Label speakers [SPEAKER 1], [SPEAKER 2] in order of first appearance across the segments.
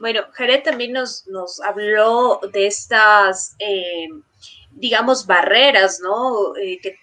[SPEAKER 1] Bueno, Jared también nos, nos habló de estas, eh, digamos, barreras, ¿no? Eh, que,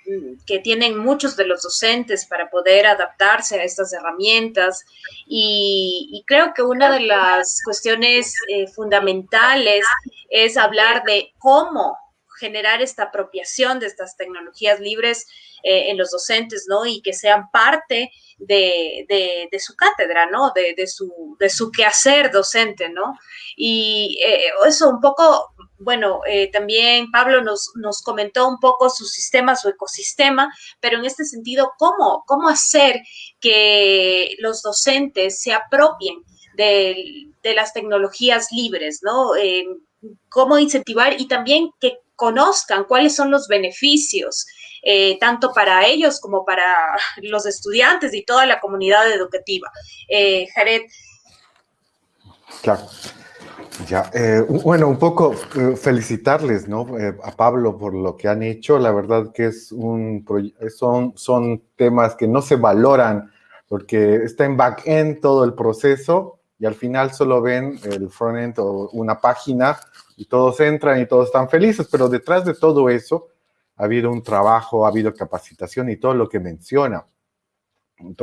[SPEAKER 1] que, tienen muchos de los docentes para poder adaptarse a estas herramientas. Y, creo que una de las cuestiones eh, fundamentales es hablar de cómo generar esta apropiación de estas tecnologías libres eh, en los docentes, ¿no? Y que sean parte de, su cátedra, ¿no? De, su, quehacer docente, ¿no? Y eh, eso un poco, bueno, eh, también Pablo nos, comentó un poco su sistema, su ecosistema, pero en este sentido, ¿cómo, hacer que los docentes se apropien de, las tecnologías libres, ¿no? Cómo incentivar y también que conozcan cuáles son los beneficios, eh, tanto para ellos como para los estudiantes y toda la comunidad educativa. Eh, Jared.
[SPEAKER 2] Claro. Ya, eh, bueno, un poco eh, felicitarles, ¿no? Eh, a Pablo por lo que han hecho. La verdad que es un son, son temas que no se valoran porque está en back-end todo el proceso y al final solo ven el front-end o una página y todos entran y todos están felices, pero detrás de todo eso ha habido un trabajo, ha habido capacitación y todo lo que menciona.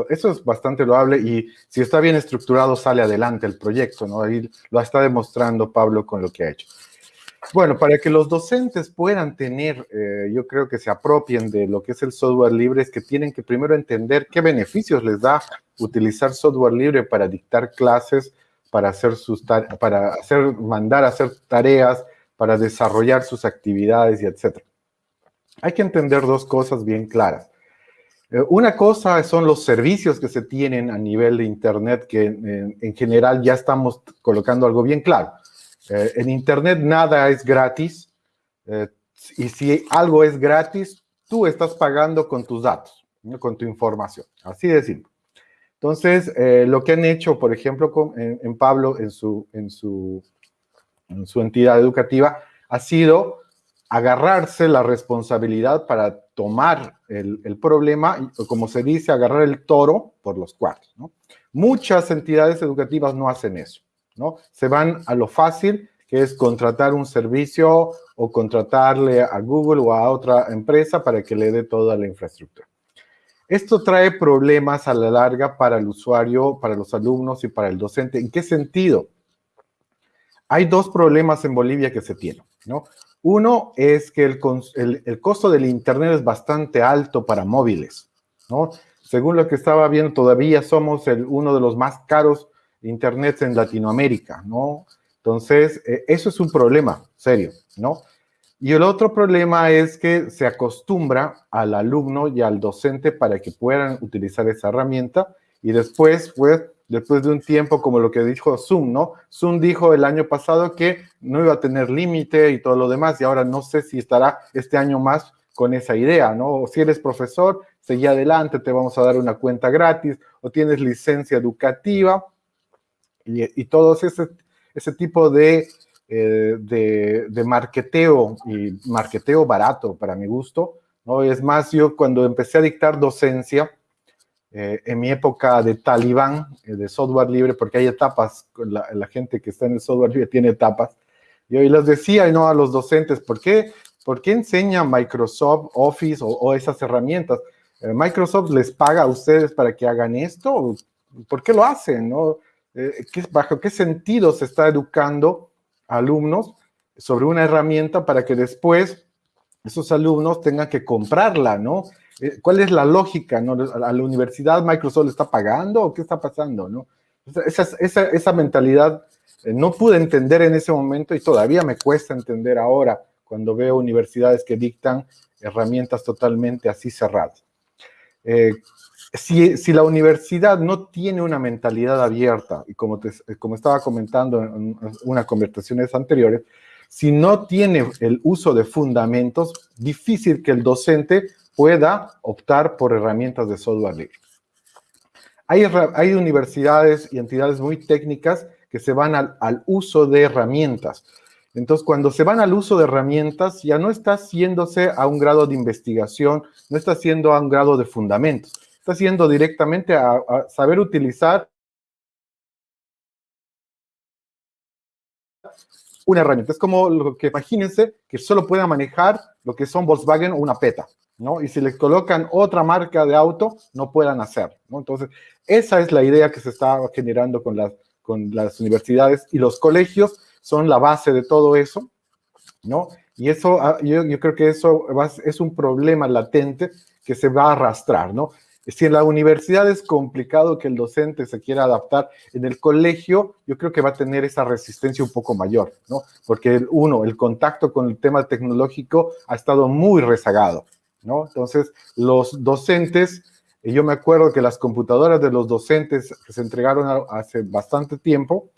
[SPEAKER 2] Eso es bastante loable y si está bien estructurado sale adelante el proyecto, ¿no? Ahí lo está demostrando Pablo con lo que ha hecho. Bueno, para que los docentes puedan tener, eh, yo creo que se apropien de lo que es el software libre, es que tienen que primero entender qué beneficios les da utilizar software libre para dictar clases, para hacer sus para hacer, mandar a hacer tareas, para desarrollar sus actividades y etcétera. Hay que entender dos cosas bien claras. Eh, una cosa son los servicios que se tienen a nivel de Internet, que en, en general ya estamos colocando algo bien claro. Eh, en Internet nada es gratis, eh, y si algo es gratis, tú estás pagando con tus datos, con tu información, así de simple. Entonces, eh, lo que han hecho, por ejemplo, en, Pablo, en su, en, su, en su entidad educativa, ha sido agarrarse la responsabilidad para tomar el, el, problema, como se dice, agarrar el toro por los cuartos. Muchas entidades educativas no hacen eso, ¿no? Se van a lo fácil, que es contratar un servicio o contratarle a Google o a otra empresa para que le dé toda la infraestructura. Esto trae problemas a la larga para el usuario, para los alumnos y para el docente. ¿En qué sentido? Hay dos problemas en Bolivia que se tienen, ¿no? Uno es que el, costo del Internet es bastante alto para móviles. Según lo que estaba viendo, todavía somos uno de los más caros Internet en Latinoamérica, ¿no? Entonces, eh, eso es un problema serio, ¿no? Y el otro problema es que se acostumbra al alumno y al docente para que puedan utilizar esa herramienta y después, pues, después de un tiempo, como lo que dijo Zoom, ¿no? Zoom dijo el año pasado que no iba a tener límite y todo lo demás y ahora no sé si estará este año más con esa idea, ¿no? Si eres profesor, seguí adelante, te vamos a dar una cuenta gratis o tienes licencia educativa y, y ese, ese tipo de eh, de, de, marketeo y marketeo barato para mi gusto, ¿no? Es más, yo cuando empecé a dictar docencia, eh, en mi época de talibán, eh, de software libre, porque hay etapas, la, la, gente que está en el software libre tiene etapas, y hoy les decía, no a los docentes, ¿por qué, por qué enseña Microsoft Office o, o esas herramientas? Eh, Microsoft les paga a ustedes para que hagan esto, ¿por qué lo hacen? No? ¿Qué, ¿Bajo qué sentido se está educando alumnos sobre una herramienta para que después esos alumnos tengan que comprarla, ¿no? Eh, ¿Cuál es la lógica? ¿A la universidad Microsoft le está pagando o qué está pasando, no? Esa, esa, esa mentalidad eh, no pude entender en ese momento y todavía me cuesta entender ahora cuando veo universidades que dictan herramientas totalmente así cerradas. Eh, si, si, la universidad no tiene una mentalidad abierta, y como, te, como estaba comentando en unas conversaciones anteriores, si no tiene el uso de fundamentos, difícil que el docente pueda optar por herramientas de software libre. Hay, hay universidades y entidades muy técnicas que se van al, al uso de herramientas. Entonces, cuando se van al uso de herramientas, ya no está haciéndose a un grado de investigación, no está haciendo a un grado de fundamentos está haciendo directamente a, a saber utilizar una herramienta. Es como lo que imagínense que solo pueda manejar lo que son Volkswagen o una PETA, ¿no? Y si les colocan otra marca de auto, no puedan hacer, ¿no? Entonces, esa es la idea que se está generando con las, con las universidades y los colegios son la base de todo eso, ¿no? Y eso, ah, yo, yo creo que eso es un problema latente que se va a arrastrar, ¿no? Si en la universidad es complicado que el docente se quiera adaptar, en el colegio yo creo que va a tener esa resistencia un poco mayor, ¿no? Porque uno, el contacto con el tema tecnológico ha estado muy rezagado, ¿no? Entonces, los docentes, yo me acuerdo que las computadoras de los docentes que se entregaron hace bastante tiempo,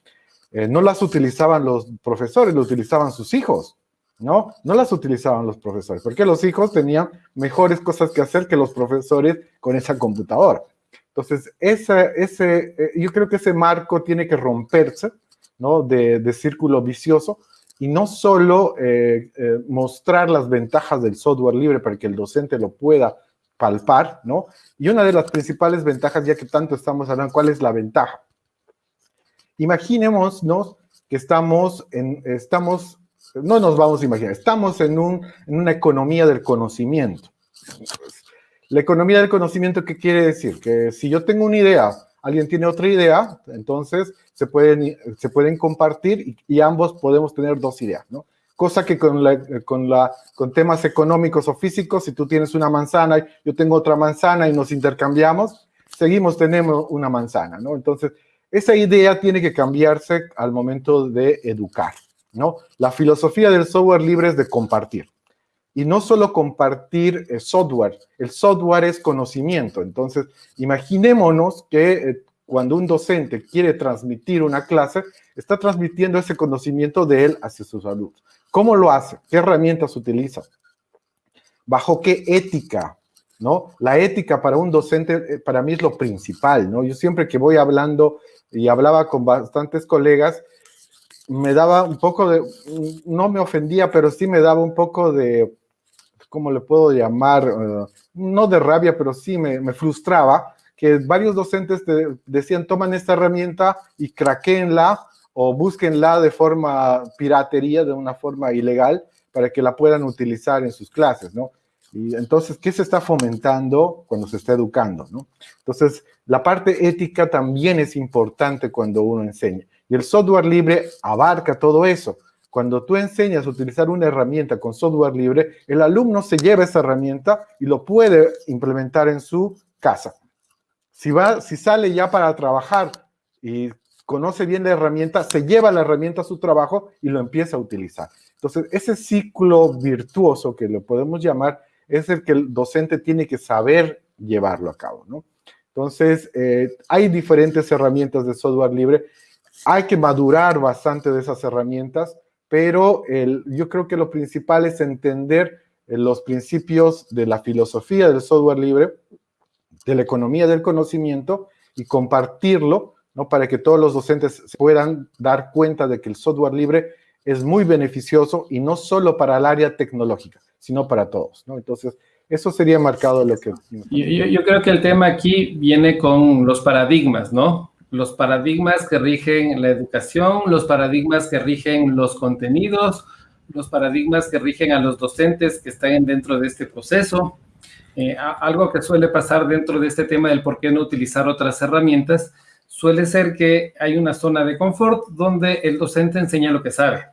[SPEAKER 2] eh, no las utilizaban los profesores, lo utilizaban sus hijos, ¿no? No las utilizaban los profesores, porque los hijos tenían mejores cosas que hacer que los profesores con esa computadora. Entonces, ese, eh, yo creo que ese marco tiene que romperse, ¿no? De, círculo vicioso y no solo eh, eh, mostrar las ventajas del software libre para que el docente lo pueda palpar, ¿no? Y una de las principales ventajas, ya que tanto estamos hablando, ¿cuál es la ventaja? Imaginémonos que estamos, en, estamos no nos vamos a imaginar, estamos en, un, en una economía del conocimiento. La economía del conocimiento, ¿qué quiere decir? Que si yo tengo una idea, alguien tiene otra idea, entonces se pueden, se pueden compartir y, ambos podemos tener dos ideas, ¿no? Cosa que con, la, con, la, con temas económicos o físicos, si tú tienes una manzana, yo tengo otra manzana y nos intercambiamos, seguimos teniendo una manzana, ¿no? Entonces, esa idea tiene que cambiarse al momento de educar. ¿No? La filosofía del software libre es de compartir. Y no solo compartir eh, software, el software es conocimiento. Entonces, imaginémonos que eh, cuando un docente quiere transmitir una clase, está transmitiendo ese conocimiento de él hacia sus alumnos. ¿Cómo lo hace? ¿Qué herramientas utiliza? ¿Bajo qué ética? ¿No? La ética para un docente, eh, para mí es lo principal, ¿no? Yo siempre que voy hablando y hablaba con bastantes colegas, me daba un poco de, no me ofendía, pero sí me daba un poco de, ¿cómo le puedo llamar? Eh, no de rabia, pero sí me, frustraba que varios docentes te decían, toman esta herramienta y craqueenla o búsquenla de forma piratería, de una forma ilegal, para que la puedan utilizar en sus clases, ¿no? Y entonces, ¿qué se está fomentando cuando se está educando, no? Entonces, la parte ética también es importante cuando uno enseña. Y el software libre abarca todo eso. Cuando tú enseñas a utilizar una herramienta con software libre, el alumno se lleva esa herramienta y lo puede implementar en su casa. Si, va, si sale ya para trabajar y conoce bien la herramienta, se lleva la herramienta a su trabajo y lo empieza a utilizar. Entonces, ese ciclo virtuoso que lo podemos llamar es el que el docente tiene que saber llevarlo a cabo, ¿no? Entonces, eh, hay diferentes herramientas de software libre hay que madurar bastante de esas herramientas, pero yo creo que lo principal es entender eh, los principios de la filosofía del software libre, de la economía del conocimiento y compartirlo, ¿no? Para que todos los docentes puedan dar cuenta de que el software libre es muy beneficioso y no solo para el área tecnológica, sino para todos, ¿no? Entonces, eso sería marcado lo que...
[SPEAKER 3] Yo creo que el tema aquí viene con los paradigmas, ¿no? Los paradigmas que rigen la educación, los paradigmas que rigen los contenidos, los paradigmas que rigen a los docentes que están dentro de este proceso. Eh, algo que suele pasar dentro de este tema del por qué no utilizar otras herramientas, suele ser que hay una zona de confort donde el docente enseña lo que sabe.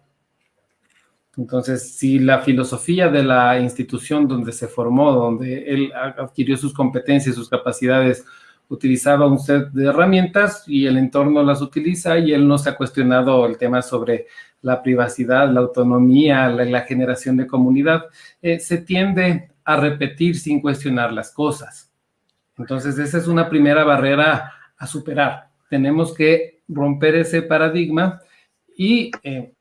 [SPEAKER 3] Entonces, si la filosofía de la institución donde se formó, donde él adquirió sus competencias, sus capacidades, utilizaba un set de herramientas y el entorno las utiliza y él no se ha cuestionado el tema sobre la privacidad, la autonomía, la, generación de comunidad. Eh, se tiende a repetir sin cuestionar las cosas. Entonces, esa es una primera barrera a superar. Tenemos que romper ese paradigma y, eh,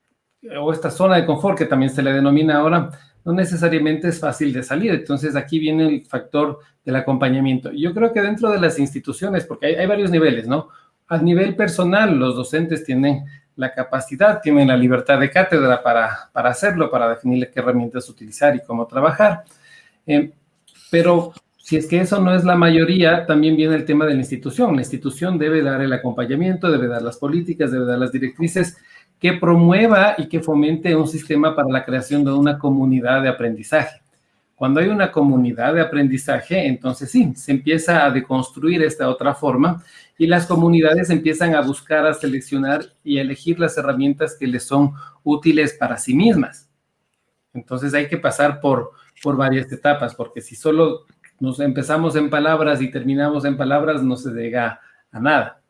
[SPEAKER 3] o esta zona de confort que también se le denomina ahora, no necesariamente es fácil de salir. Entonces, aquí viene el factor del acompañamiento. Yo creo que dentro de las instituciones, porque hay, varios niveles, ¿no? A nivel personal, los docentes tienen la capacidad, tienen la libertad de cátedra para, para hacerlo, para definir qué herramientas utilizar y cómo trabajar. Eh, pero si es que eso no es la mayoría, también viene el tema de la institución. La institución debe dar el acompañamiento, debe dar las políticas, debe dar las directrices que promueva y que fomente un sistema para la creación de una comunidad de aprendizaje. Cuando hay una comunidad de aprendizaje, entonces sí, se empieza a deconstruir esta otra forma y las comunidades empiezan a buscar, a seleccionar y a elegir las herramientas que les son útiles para sí mismas. Entonces hay que pasar por, por varias etapas, porque si solo nos empezamos en palabras y terminamos en palabras, no se llega a nada.